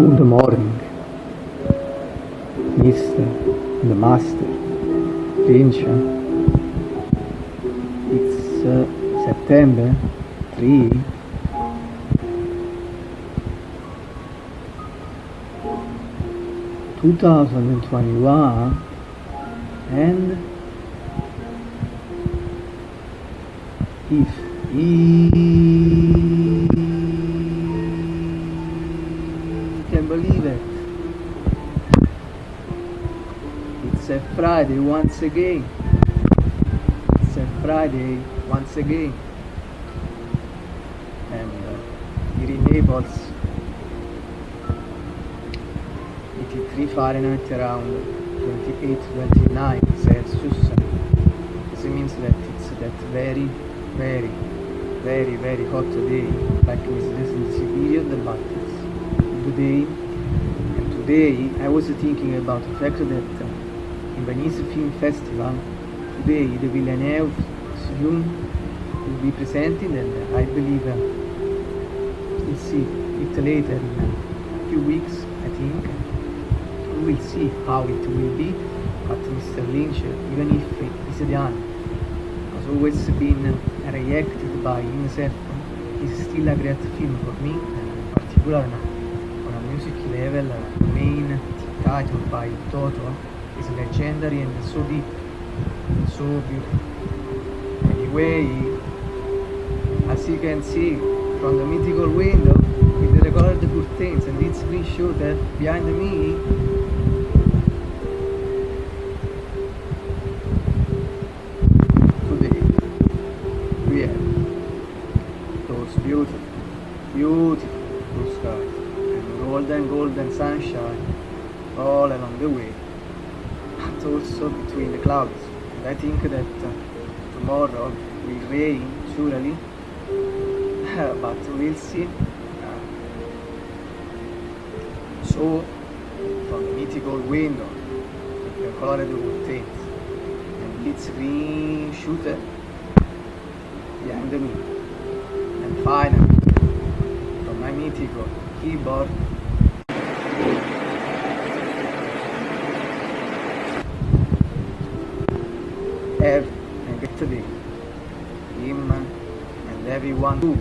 Good morning, Mr. and Master Fincher. It's uh, September 3. Two thousand and twenty-one and if he can believe it. It's a Friday once again. It's a Friday once again. And uh, here in Naples 83 Fahrenheit around 28 29 Celsius. This means that it's that very very very very hot day like this this period but today. And today I was thinking about the fact that uh, in Venice Film Festival today the Villeneuve film will be presented and I believe uh, we'll see it later in a few weeks I think. We will see how it will be but Mr. Lynch even if he's the one has always been reacted by himself. Is still a great film for me in particular level main title by Toto is legendary and so deep so beautiful. Anyway as you can see from the mythical window with the colored curtains and it's green show that behind me today we have those beautiful beautiful blue skies golden golden sunshine all along the way. But also between the clouds. And I think that uh, tomorrow will rain surely. But we'll see. So from the mythical window the colored curtains and its green shooter behind me. And finally from my mythical keyboard have a great day him and everyone too